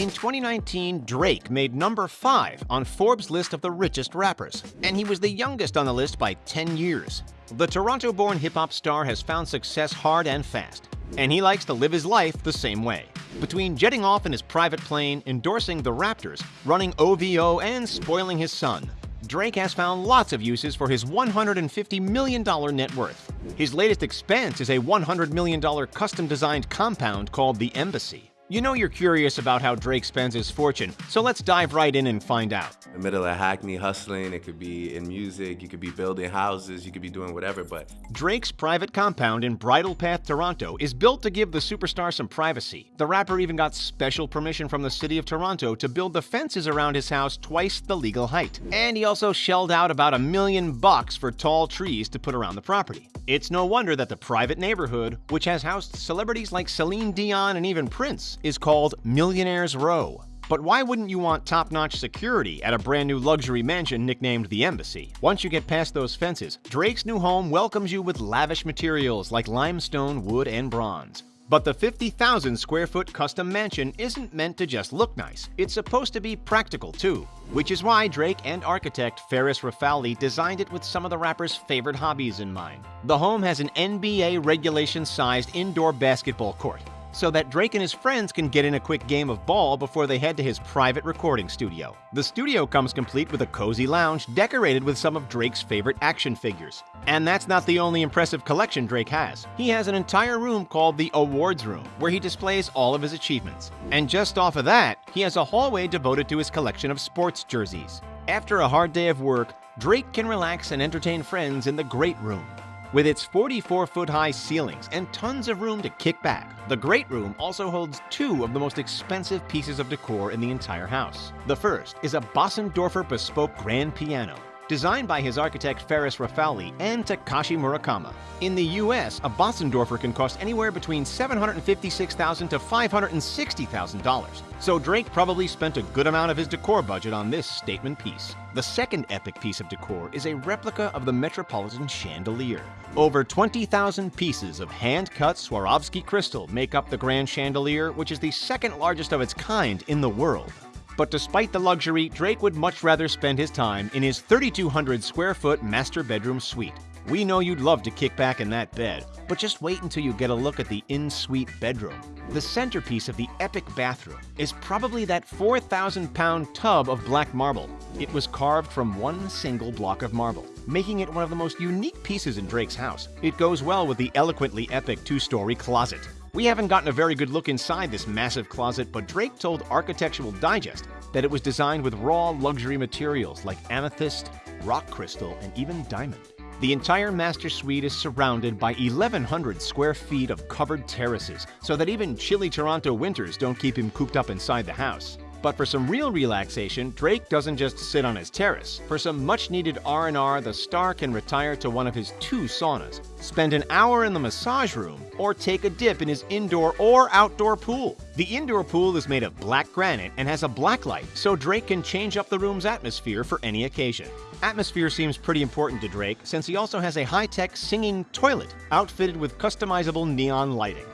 In 2019, Drake made number 5 on Forbes' list of the richest rappers, and he was the youngest on the list by 10 years. The Toronto-born hip-hop star has found success hard and fast, and he likes to live his life the same way. Between jetting off in his private plane, endorsing the Raptors, running OVO, and spoiling his son, Drake has found lots of uses for his $150 million net worth. His latest expense is a $100 million custom-designed compound called the Embassy. You know you're curious about how Drake spends his fortune, so let's dive right in and find out. In the middle of Hackney hustling, it could be in music, you could be building houses, you could be doing whatever, but... Drake's private compound in Bridle Path, Toronto is built to give the superstar some privacy. The rapper even got special permission from the city of Toronto to build the fences around his house twice the legal height. And he also shelled out about a million bucks for tall trees to put around the property. It's no wonder that the private neighborhood, which has housed celebrities like Celine Dion and even Prince, is called Millionaire's Row. But why wouldn't you want top-notch security at a brand new luxury mansion nicknamed the Embassy? Once you get past those fences, Drake's new home welcomes you with lavish materials like limestone, wood, and bronze. But the 50,000 square foot custom mansion isn't meant to just look nice. It's supposed to be practical too. Which is why Drake and architect Ferris Rafauli designed it with some of the rapper's favorite hobbies in mind. The home has an NBA regulation-sized indoor basketball court, so that Drake and his friends can get in a quick game of ball before they head to his private recording studio. The studio comes complete with a cozy lounge decorated with some of Drake's favorite action figures. And that's not the only impressive collection Drake has. He has an entire room called the Awards Room, where he displays all of his achievements. And just off of that, he has a hallway devoted to his collection of sports jerseys. After a hard day of work, Drake can relax and entertain friends in the Great Room, with its 44-foot-high ceilings and tons of room to kick back, the Great Room also holds two of the most expensive pieces of decor in the entire house. The first is a Bösendorfer bespoke grand piano, designed by his architect Ferris Rafauli and Takashi Murakami. In the US, a Bösendorfer can cost anywhere between $756,000 to $560,000, so Drake probably spent a good amount of his decor budget on this statement piece. The second epic piece of decor is a replica of the Metropolitan chandelier. Over 20,000 pieces of hand-cut Swarovski crystal make up the grand chandelier, which is the second largest of its kind in the world. But despite the luxury, Drake would much rather spend his time in his 3,200 square foot master bedroom suite. We know you'd love to kick back in that bed, but just wait until you get a look at the in-suite bedroom. The centerpiece of the epic bathroom is probably that 4,000 pound tub of black marble. It was carved from one single block of marble, making it one of the most unique pieces in Drake's house. It goes well with the eloquently epic two-story closet. We haven't gotten a very good look inside this massive closet, but Drake told Architectural Digest that it was designed with raw luxury materials like amethyst, rock crystal, and even diamond. The entire master suite is surrounded by 1,100 square feet of covered terraces, so that even chilly Toronto winters don't keep him cooped up inside the house. But for some real relaxation, Drake doesn't just sit on his terrace. For some much-needed R&R, the star can retire to one of his two saunas, spend an hour in the massage room, or take a dip in his indoor or outdoor pool. The indoor pool is made of black granite and has a black light, so Drake can change up the room's atmosphere for any occasion. Atmosphere seems pretty important to Drake, since he also has a high-tech singing toilet outfitted with customizable neon lighting.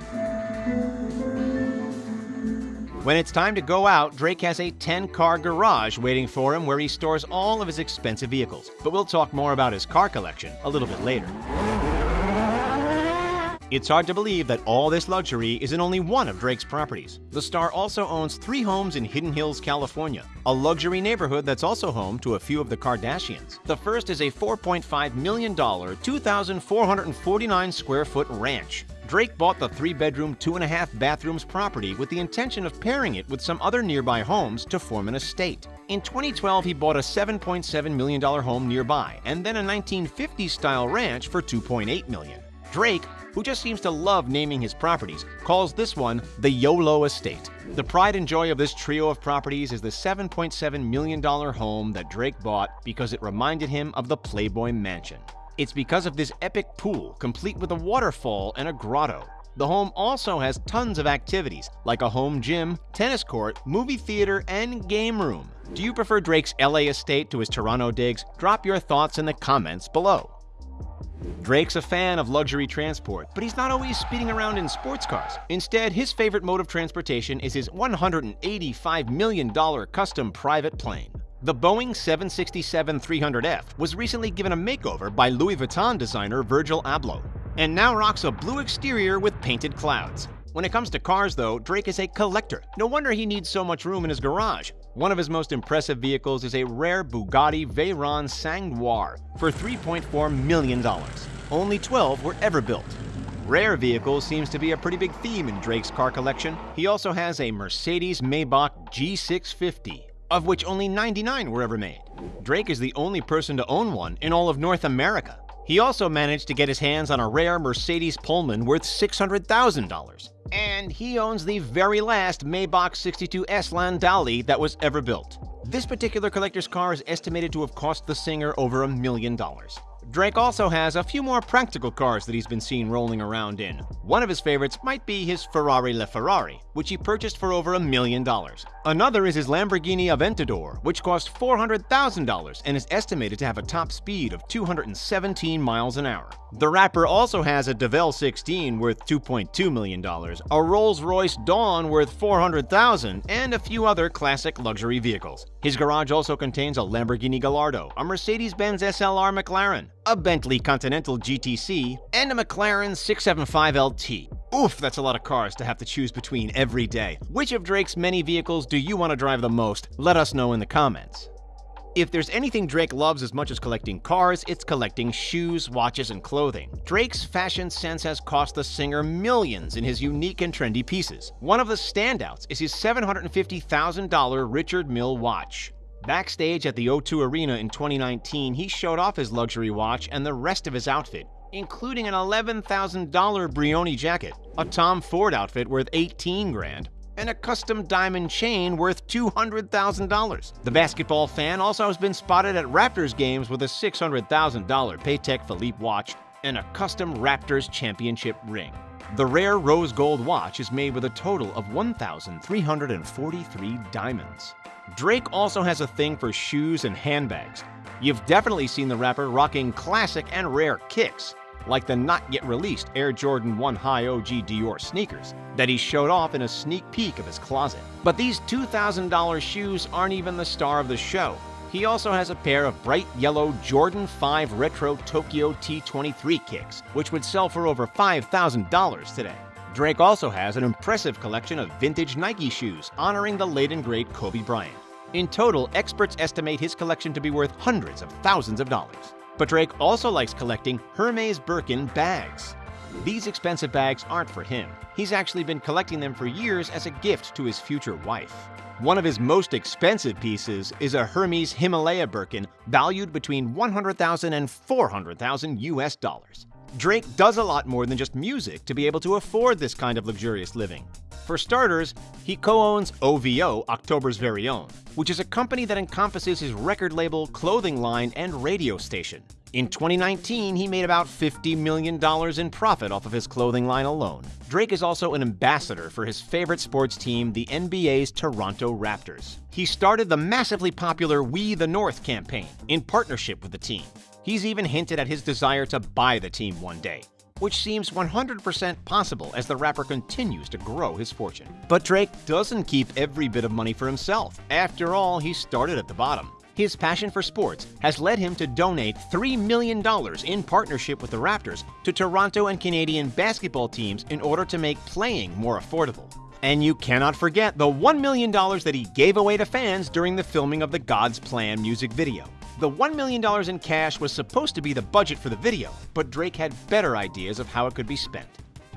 When it's time to go out, Drake has a 10-car garage waiting for him where he stores all of his expensive vehicles. But we'll talk more about his car collection a little bit later. It's hard to believe that all this luxury is in only one of Drake's properties. The star also owns three homes in Hidden Hills, California, a luxury neighborhood that's also home to a few of the Kardashians. The first is a $4.5 million, 2,449 square foot ranch. Drake bought the three-bedroom, two-and-a-half bathrooms property with the intention of pairing it with some other nearby homes to form an estate. In 2012, he bought a $7.7 million home nearby, and then a 1950s-style ranch for 2.8 million. Drake, who just seems to love naming his properties, calls this one the YOLO Estate. The pride and joy of this trio of properties is the $7.7 million home that Drake bought because it reminded him of the Playboy Mansion. It's because of this epic pool, complete with a waterfall and a grotto. The home also has tons of activities, like a home gym, tennis court, movie theater, and game room. Do you prefer Drake's LA estate to his Toronto digs? Drop your thoughts in the comments below. Drake's a fan of luxury transport, but he's not always speeding around in sports cars. Instead, his favorite mode of transportation is his $185 million custom private plane. The Boeing 767-300F was recently given a makeover by Louis Vuitton designer Virgil Abloh, and now rocks a blue exterior with painted clouds. When it comes to cars, though, Drake is a collector. No wonder he needs so much room in his garage. One of his most impressive vehicles is a rare Bugatti Veyron Sang Noir for $3.4 million. Only 12 were ever built. Rare vehicles seems to be a pretty big theme in Drake's car collection. He also has a Mercedes Maybach G650, of which only 99 were ever made. Drake is the only person to own one in all of North America. He also managed to get his hands on a rare Mercedes Pullman worth $600,000. And he owns the very last Maybach 62S Landaulet that was ever built. This particular collector's car is estimated to have cost the singer over a million dollars. Drake also has a few more practical cars that he's been seen rolling around in. One of his favorites might be his Ferrari LaFerrari, which he purchased for over a million dollars. Another is his Lamborghini Aventador, which cost $400,000 and is estimated to have a top speed of 217 miles an hour. The rapper also has a Devel 16 worth $2.2 million, a Rolls-Royce Dawn worth 400,000, and a few other classic luxury vehicles. His garage also contains a Lamborghini Gallardo, a Mercedes-Benz SLR McLaren, a Bentley Continental GTC, and a McLaren 675LT. Oof, that's a lot of cars to have to choose between every day. Which of Drake's many vehicles do you want to drive the most? Let us know in the comments. If there's anything Drake loves as much as collecting cars, it's collecting shoes, watches, and clothing. Drake's fashion sense has cost the singer millions in his unique and trendy pieces. One of the standouts is his $750,000 Richard Mille watch. Backstage at the O2 Arena in 2019, he showed off his luxury watch and the rest of his outfit, including an $11,000 Brioni jacket, a Tom Ford outfit worth 18 grand, and a custom diamond chain worth $200,000. The basketball fan also has been spotted at Raptors games with a $600,000 Patek Philippe watch and a custom Raptors championship ring. The rare rose gold watch is made with a total of 1,343 diamonds. Drake also has a thing for shoes and handbags. You've definitely seen the rapper rocking classic and rare kicks, like the not yet released Air Jordan 1 High OG Dior sneakers that he showed off in a sneak peek of his closet. But these $2,000 shoes aren't even the star of the show. He also has a pair of bright yellow Jordan 5 Retro Tokyo T23 kicks, which would sell for over $5,000 today. Drake also has an impressive collection of vintage Nike shoes honoring the late and great Kobe Bryant. In total, experts estimate his collection to be worth hundreds of thousands of dollars. But Drake also likes collecting Hermes Birkin bags. These expensive bags aren't for him. He's actually been collecting them for years as a gift to his future wife. One of his most expensive pieces is a Hermes Himalaya Birkin valued between 100,000 and 400,000 US dollars. Drake does a lot more than just music to be able to afford this kind of luxurious living. For starters, he co-owns OVO, October's Very Own, which is a company that encompasses his record label, clothing line, and radio station. In 2019, he made about $50 million in profit off of his clothing line alone. Drake is also an ambassador for his favorite sports team, the NBA's Toronto Raptors. He started the massively popular We the North campaign in partnership with the team. He's even hinted at his desire to buy the team one day, which seems 100% possible as the rapper continues to grow his fortune. But Drake doesn't keep every bit of money for himself. After all, he started at the bottom. His passion for sports has led him to donate $3 million in partnership with the Raptors to Toronto and Canadian basketball teams in order to make playing more affordable. And you cannot forget the $1 million that he gave away to fans during the filming of the God's Plan music video. The $1 million in cash was supposed to be the budget for the video, but Drake had better ideas of how it could be spent.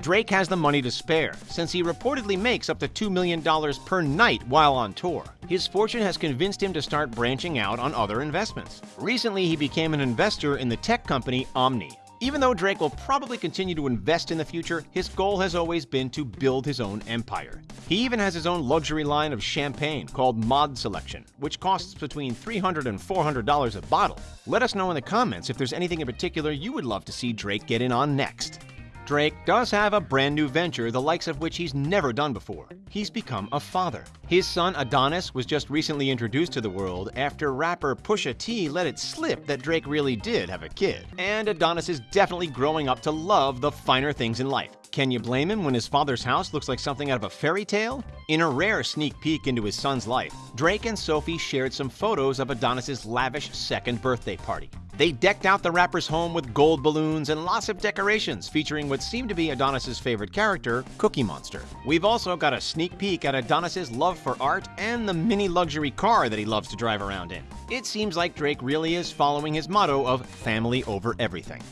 Drake has the money to spare, since he reportedly makes up to $2 million per night while on tour. His fortune has convinced him to start branching out on other investments. Recently, he became an investor in the tech company Omni. Even though Drake will probably continue to invest in the future, his goal has always been to build his own empire. He even has his own luxury line of champagne called Mod Selection, which costs between $300 and $400 a bottle. Let us know in the comments if there's anything in particular you would love to see Drake get in on next. Drake does have a brand new venture, the likes of which he's never done before. He's become a father. His son Adonis was just recently introduced to the world after rapper Pusha T let it slip that Drake really did have a kid. And Adonis is definitely growing up to love the finer things in life. Can you blame him when his father's house looks like something out of a fairy tale? In a rare sneak peek into his son's life, Drake and Sophie shared some photos of Adonis's lavish second birthday party. They decked out the rapper's home with gold balloons and lots of decorations featuring what seemed to be Adonis's favorite character, Cookie Monster. We've also got a sneak peek at Adonis's love for art and the mini luxury car that he loves to drive around in. It seems like Drake really is following his motto of family over everything.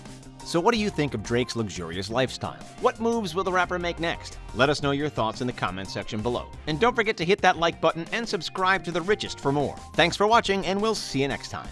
So what do you think of Drake's luxurious lifestyle? What moves will the rapper make next? Let us know your thoughts in the comment section below. And don't forget to hit that like button and subscribe to The Richest for more. Thanks for watching, and we'll see you next time.